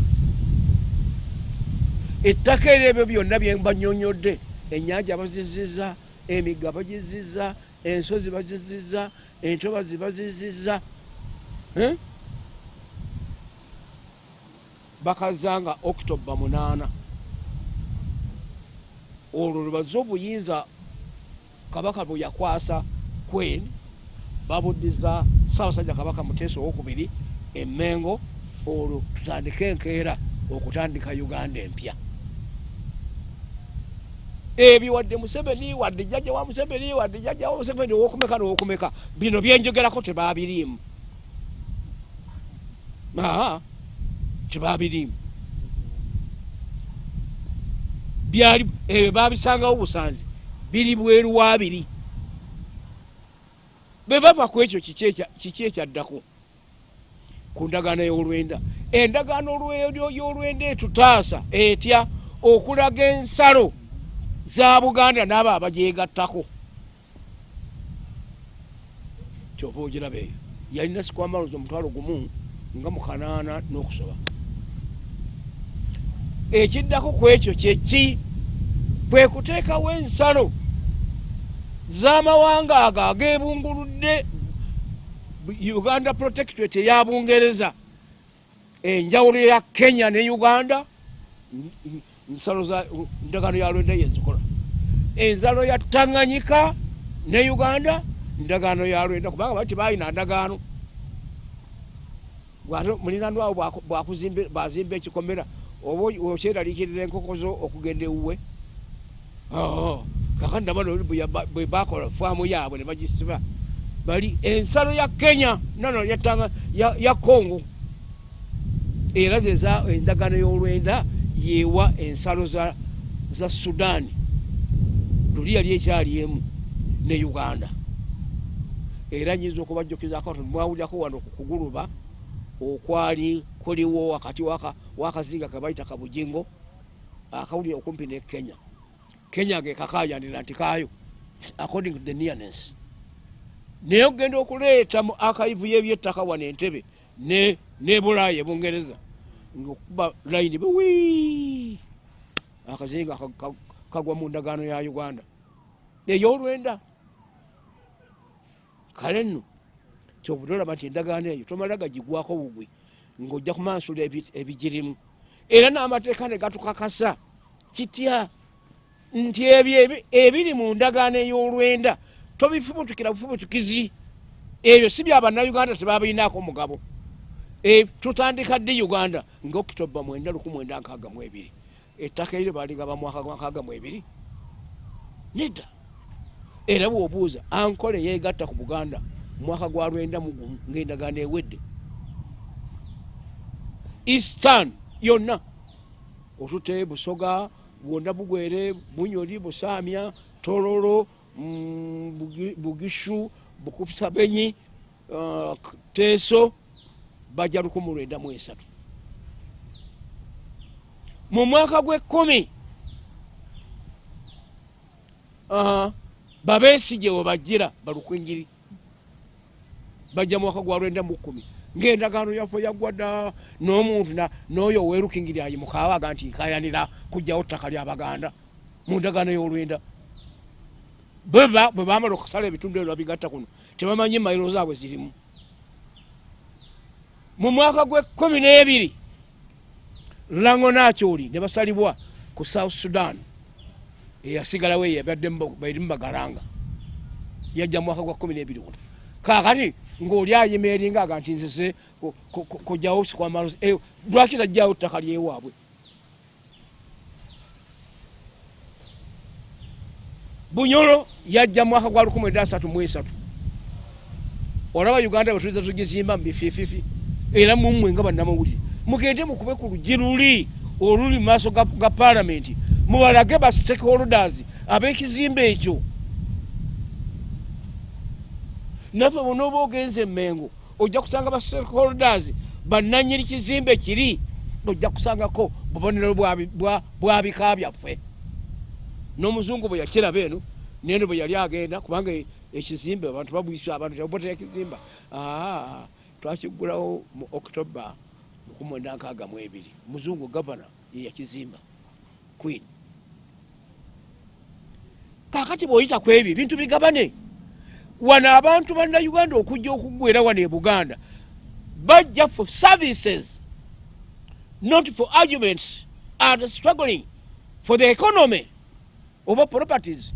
ettaka eryo ebyo byonna byembanyonyodde ennyanja baziziza emigga bagiziza ensozi baziziza entobazi baziziza Eh? bakazanga okitoba munaana olwo lwebaze obuyinza kabaka bwe yakwasa queen babuddiza saabasajja kabaka muteesa owokubiri emmengo olwo tutandike enkeera okutandika uganda empya ebyo wadde museveni wadde jjajja wa museveni wadde jjajja wa museveni owokumeka nowokumeka. Bino byenjogerako tebabiriimu. Aa tebabiriimu. Byali ebyo babisangawo busanzi. Biri bweru wabiri bwe bava ku ekyo kiki ekya- kiki ekyaddako ku ndagaano y'olwenda. Endagaano y'olwenda etutaasa etya? Okulaga ensalo za buganda n'abo abagyegattako kyova ogiraba eyo yalina sikwamalozi omutwalo gumu nga mukanaana n'okusoba. Ekiddako ku ekyo kyeki kwe kuteekawo ensalo z'amawanga ago ageebunguludde uganda protectorate eya bungereza enjawulo ya kenya ne uganda nsalo za ndagaano ya lwenda yenzikola enzalo ya tanganyika ne uganda ndagaano ya lwenda. Kubanga bali tebalina ndagaano. Gwate mulinanwawo bwazimba ekikomera oba okyeraliikirira enkoko zo okugenda ewuwe. Kakati nabano bwe bakola faamu yaabwe ne bagisiba. Bali ensalo ya kenya yatanga ya, congo. Era zeza endagano y'olwenda yewa ensalo za, za sudaani luli yali ekyali emu ne uganda. Era nyinza okubajjukizaako mwawulyako wano ku kuguluba okwali kuliwo wakati waka, wakazinga kebaita kabujingo akawulire okumpi ne kenya. Kenya gekakayanira nti kayo according to the nearness. Naye okugenda okuleeta mu akaivu yebyettaka wano entebe ne ne bulaaya ebungereza ngaokuba layini bwi akazinga ka- ka- kagwa mu ndagaano ya uganda. Eyolwenda kale nno kyobutolaba nti endagaano eyo tomala gagigwako bugwi ng'ojja kumansula ebi- ebigirimu. Era n'amateeka ne gatukakasa. Kitya? Nti ebyo ebi- ebiri mu ndagaano ey'olwenda tobifubutukira bufubutukizi. Ebyo si byabannayuganda tebabirinaako mugabo. E, tutandika ddi uganda? Nga okitoba mwenda lukumwenda nkaaga mu ebiri. Ettaka eryo baligaba mwaka gwa nkaaga mu ebiri? Nedda era bwobuuza ankole yeegatta ku buganda mwaka gwa lwenda mugumu ng'endagaano ewedde? Eastan yonna. Otute busoga bwonna bugwere bunyoli busamya tololo mm, Bugi- bugishu bukusabenyi uh, k- teeso bajja lukumu lwenda mu esatu. Mu mwaka gw'ekkumi babeesije we bajjira balukwinjiri. Bajja mwaka gwa lwenda mu kkumi ng'endagaano yaffe yaggwadda n'omuntu n'oyo owerukingiri ayimukaabaga nti nkayanira kugjawo ttaka lyabaganda mu ndagaano y'olwenda. Bwe bamala okusala ebitundu ebyo babigatta kuno tebamanyi mayiro zaabwe zirimu mu mwaka gw'ekkumi n'ebiri lango nakyoli ne basalibwa ku south sudan. Eyasigalawo eyo yabaddemu bairimu bagalanga. Yajja mu mwaka gwa kumi n'ebiri guno. Kakati ng'oli ayima eringa aga nti ku- kujjawo sikwamalo lwaki tajjawo ttaka lyewaabwe bunyolo yajja mwaka gwa lukumi eda asatu mu esatu. Olaba uganda bwe tuliza tugizimba mu bifiififi era mummwe nga bannamawulire. Mugende mukube ku lugi luli oluli mu maaso ga paalamenti mubalage ba stakeholders ab'ekizimbe ekyo. Naffe bonooba ogenze emengo ojja kusanga ba stakeholders bannanyiri kizimbe kiri ojja kusangako bubonero bwa- bwabika byaffe. N'omuzungu bwe yakiraba eno neno bwe yali agenda kubanga e- ekizimbe abantu babwisa abantu tebabotera ekizimba aa twakigulawo mu october lukumwenda nkaaga mu ebiri. Muzungu gavana yeyakizimba queen. Kakati bw'oyita ku ebyo ebintu bigabane. Wano abantu bannayuganda okujja okuggwera wano e buganda. Bajja for services not for arguments and struggling for the economy oba properties.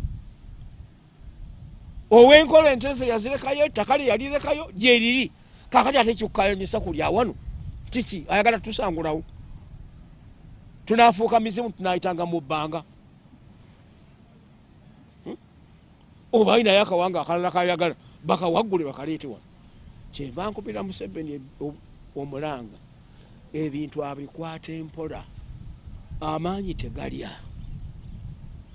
Ow'enkola enteze yazirekayo ettaka lye yalirekayo gyeriri kakati ate kikukayanyisa kulya wano kiki? Ayagala tusangulawo. Tunafuuka mizimu tunayitanga mu bbanga. Hmm? oba ayinayo akawanga akalala kayagala bakawaggule bakaleete wano. Kyemba nkubira museveni o- omulanga ebintu abikwata empola amaanyi tegalya.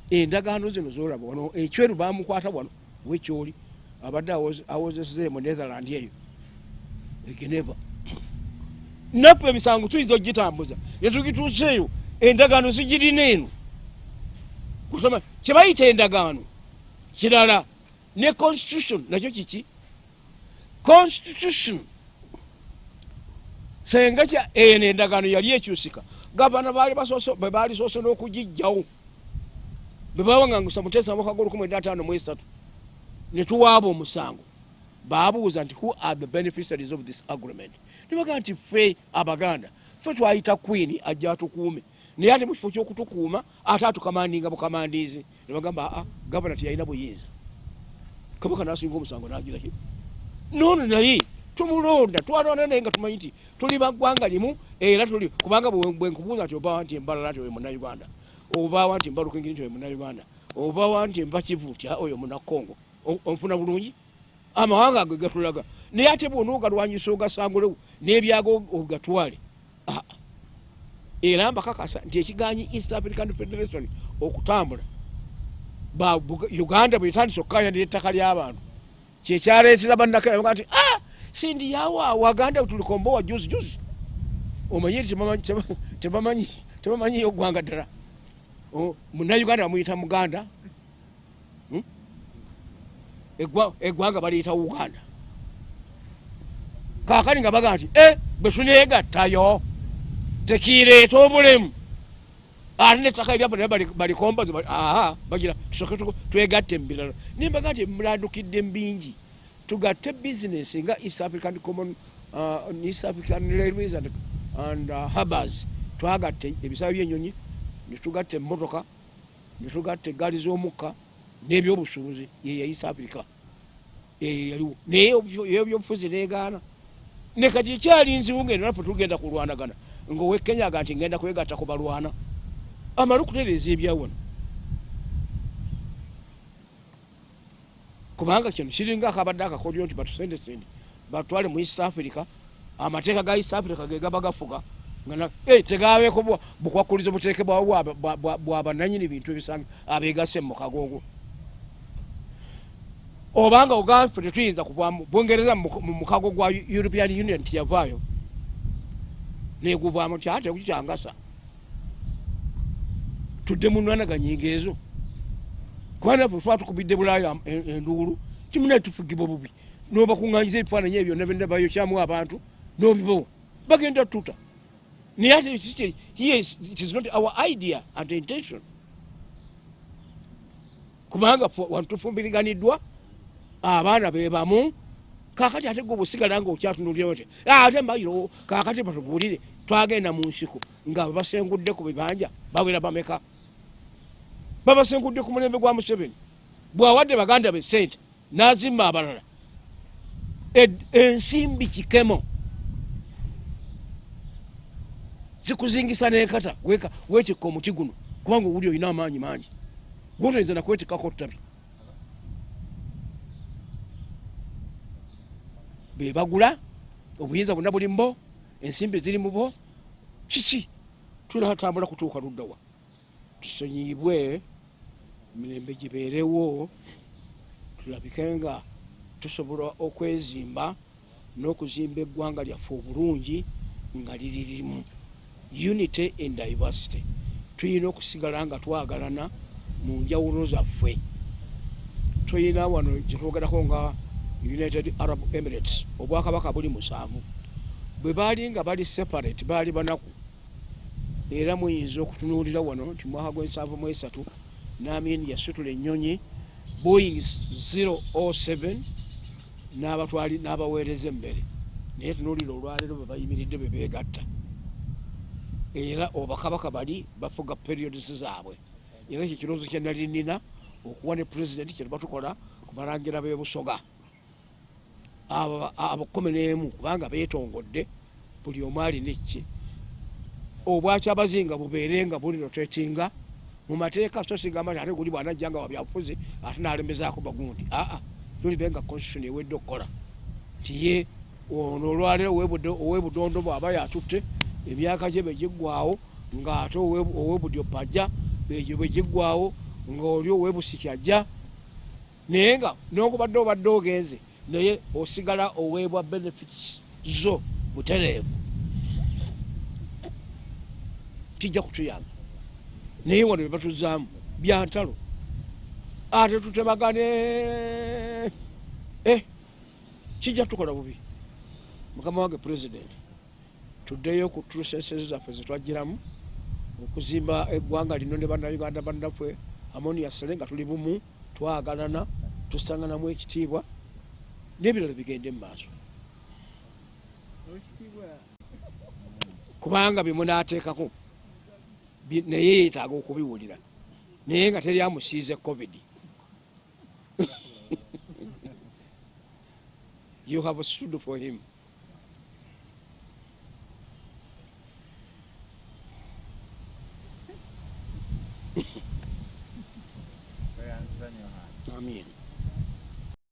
Endagaano zino zolaba wano ekyeru bamukwata wano wekyoli abadde awoze- awozeseze mu netherland eyo egeneva naffe emisango tuyinza ogitambuza. Netugituuseeyo endagaano zigirina eno kusoma kyebayita endagaano? Kirala. Ne constitution nakyo kiki? Constitution. Senga kya eno endagaano yali ekyusika. Gavana baali basoose- bwe baali soose n'okugijjawo bwe bawaŋŋangusa muteesa mwaka gwolukumi eda ataano mu esatu. Ne tuwaaba omusango baabuuza nti who are the beneficiaries of this agreement? Nibaga nti ffe abaganda. Ffe twayita queen ajja atukuume. Naye ate mu kifo ky'okutukuuma ate atukamandinga bukamandiizi nebagamba aa gavana teyalina buyinza. Kabaka nasinga omusango nagiraki noono naye tumulonda twalwana naye nga tumanyi nti tuli baggwanga limu era tuli kubanga bwe- bwe nkubuuza nti obawa nti embalala nti oyo munauganda obawa nti mbalukengeri nti oyo munauganda obawa nti mbakivu nti "Ah, oyo munakongo O- onfuna bulungi amawanga ago gatulaga. Naye ate bwona ogalwanyisa ogasangulewo n'ebyago ogatwale. Ah. era mbakakasa nti ekiganyi east african federation okutambula. Uganda bwetandise okukayanira ettaka ly'abantu kyekyaleetera bannakera nti ah, sindi yawa waganda tulikombowa juzi juzi. Omanye nti tebamanyi- teba- tebamanyi tebamanyiyo gwanga ddala. O, munnauganda bamuyita muganda eggwanga baliyita uganda. Kaakani nga baga nti e bwe tuneegattayo tekireeta obulemu. Ate nettaka eryabo naye bali- balikombazi bali- aa bagira tusoke tu- twegatte mu birala naye mbaga nti mulandukidde mu bingi tugatte bizinesi nga east african common uh, east african railways and, and uh, harbors twagatte ebisaawe byenyonyi netugatta emmotoka netugatta egaali z'omukka n'ebyobusuubuzi yeya east africa yaliwo naye ebyobufuzi negaana ne kati ekyali nzibu ngenda nafe tugenda kulwanagana. Ngaowekenyaga nti ngenda kwegatta ku balwana. Amale okutereeza ebyawano. Kubanga kino kiringa akabadde akakodyo nti batusendesende. Batwale mu east africa. Amateeka ga east africa ge gaba gafuga. Eh, tegabeeko bukwakulizo buteekebwawo bwa- bwa- bwa- bwabananyini bintu ebisange abeegase mu mukago ogwo obanga ogambe tetuyinza kuvaamu bungereza mu mu mukago gwa european union tiyavaayo neguvaamu ti ate kukyangasa tudde mu nwanaganyinga ezo kubanga naffe twa tukubidde bulaaya en- enduulu kimuna tufugibwa bubi. Nobakuŋŋanyiza ebifaananyi ebyo nabayokyamu abantu nobibawa bagenda tuta. Naye ate it is not our idea and intention. Kubanga fu- wantu tufumbiriganiddwa abaana bebamu kakati ate gwe bwesigala nga okyatunulirawo ti ate mbayiro kakati batubuulire twagenda mu nsiko nga basengudde ku bibanja bawera bameka? Babasengudde ku mulembe gwa museveni? Bwawadde baganda be sente nazimba abalala. Ed- ensimbi kikemo. Zikuzingisa nenkata weka wetikka omuti guno kubanga owuli olina amaanyi mangi. Gwotoyinza nakwetikako ttabi bebagula obuyinza bwonna buli mubo ensimbi ziri mubo kiki? Tunatambula kutuuka luddawa tusonyiyibwe mirembe gibeerewo tulabike nga tusobola okwezimba n'okuzimba eggwanga lyaffe obulungi nga liri limu. Unity and diversity. Tulina okusigala nga twagalana mu njawulo zaffe. Tulina wano gyetwogerako nga united arab emirates obwakabaka buli musanvu. Bwe baali nga bali separate baali banaku. Era muyinza okutunuulira wano nti mwaka gwensanvu mu esatu namin yasitula ennyonyi boeing 007 n'abatwali n'abaweereza emmere. Naye tunuulira olwaleero bwe bayimiridde bwe beegatta. Era obakabaka bali bafuga periods zaabwe. Era ekyo kirowoozo kye nali nina okuwa ne pulezidenti kye batukola kubalangira b'ebusoga abo abo kumi n'emu kubanga beetongodde buli omu alina ekye obwaki abazinga bubeere nga buli rotetinga mu mateeka so sigamba nti ate guli bwanajja nga wabyabufuzi ate nalemezaako bagundi. Aa tulibe nga constitution ewedde okukola. Nti ye ono olwaleero ow'ebudondo bw'aba yatutte emyaka gye begiggwawo ng'ate owe- ow'ebudyo pajja begyo begiggwawo ng'oli ow'ebusiki ajja naye nga nokubadde obadde ogenze naye osigala oweebwa benefits zo butereevu. Kijja kutuyamba. Naye wano bebatuzaamu byantalo ate tutemagane. Eh, kijja tukola bubi. Mukama wange pulezidenti tuddeyo ku trusesezi zaffe zetwajjiramu okuzimba eggwanga lino ne bannayuganda bannaffe amoniasale nga tuli bumu twagalana tusanganamu ekitiibwa n'ebirala bigende mu maaso. Kubanga byemunaateekako naye yeetaaga okubiwulira. Naye nga teryamusiize covid. You have stood for him. Amin